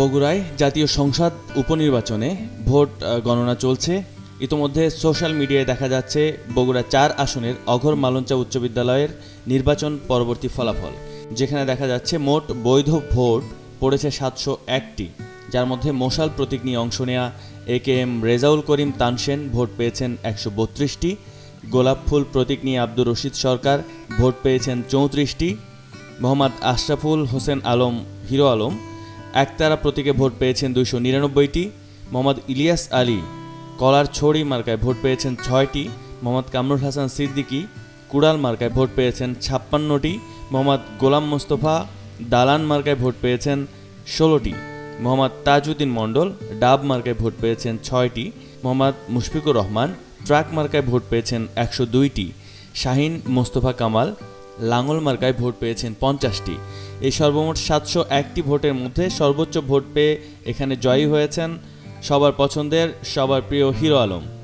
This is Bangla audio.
বগুড়ায় জাতীয় সংসদ উপনির্বাচনে ভোট গণনা চলছে। ইতোমধ্যে সোশ্যাল মিডিয়ায় দেখা যাচ্ছে বগুড়া চার আসনের অঘর মালঞ্চা উচ্চ বিদ্যালয়ের নির্বাচন পরবর্তী ফলাফল। যেখানে দেখা যাচ্ছে মোট বৈধ ভোট পড়েছে সাতশো একটি। যার মধ্যে মশাল প্রতীক নিয়ে অংশ নেয়া A K M Rezaul Karim Tansen vote পেয়েছেন একশো বত্রিশটি। গোলাপ ফুল প্রতীক নিয়ে আব্দুর রশিদ সরকার ভোট পেয়েছেন চৌত্রিশটি। মোহাম্মদ আশরাফুল হোসেন আলম, হিরো আলম একতারা প্রতীকে ভোট পেয়েছেন দুইশো নিরানব্বইটি, মোহাম্মদ ইলিয়াস আলী কলার ছড়ি মার্কায় ভোট পেয়েছেন ছয়টি, মোহাম্মদ কামরুল হাসান সিদ্দিকী কুড়াল মার্কায় ভোট পেয়েছেন ছাপ্পান্নটি, মোহাম্মদ গোলাম মোস্তফা দালান মার্কায় ভোট পেয়েছেন ষোলোটি, মোহাম্মদ তাজউদ্দিন মণ্ডল ডাব মার্কায় ভোট পেয়েছেন ছয়টি, মোহাম্মদ মুশফিকুর রহমান ট্রাক মার্কায় ভোট পেয়েছেন একশো দুইটি, শাহিন মোস্তফা কামাল লাঙ্গল মার্কায় ভোট পেয়েছেন পঞ্চাশটি। এই সর্বমোট সাতশো একটি ভোটের মধ্যে সর্বোচ্চ ভোট পেয়ে এখানে জয়ী হয়েছেন সবার পছন্দের, সবার প্রিয় হিরো আলম।